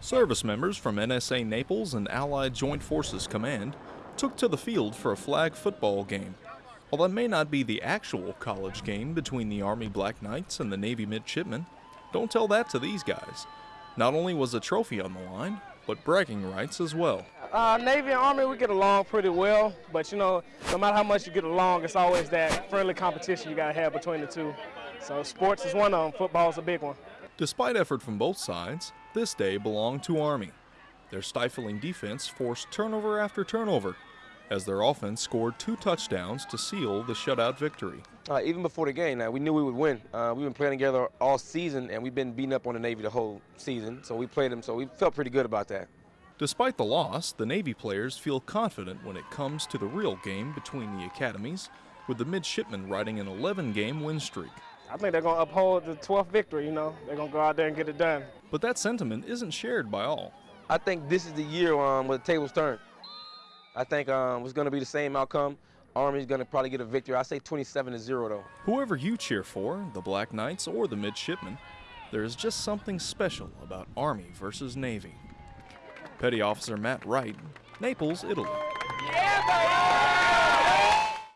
Service members from NSA Naples and Allied Joint Forces Command took to the field for a flag football game. While that may not be the actual college game between the Army Black Knights and the Navy midshipmen, don't tell that to these guys. Not only was a trophy on the line, but bragging rights as well. Uh, Navy and Army, we get along pretty well, but you know, no matter how much you get along, it's always that friendly competition you gotta have between the two. So sports is one of them, football is a big one. Despite effort from both sides, this day belonged to Army. Their stifling defense forced turnover after turnover, as their offense scored two touchdowns to seal the shutout victory. Uh, even before the game, now we knew we would win. Uh, we've been playing together all season, and we've been beating up on the Navy the whole season. So we played them, so we felt pretty good about that. Despite the loss, the Navy players feel confident when it comes to the real game between the academies, with the midshipmen riding an 11-game win streak. I think they're going to uphold the 12th victory, you know. They're going to go out there and get it done. But that sentiment isn't shared by all. I think this is the year um, where the tables turn. I think um, it's going to be the same outcome. Army's going to probably get a victory. I say 27 to 0, though. Whoever you cheer for, the Black Knights or the Midshipmen, there is just something special about Army versus Navy. Petty Officer Matt Wright, Naples, Italy. Yeah,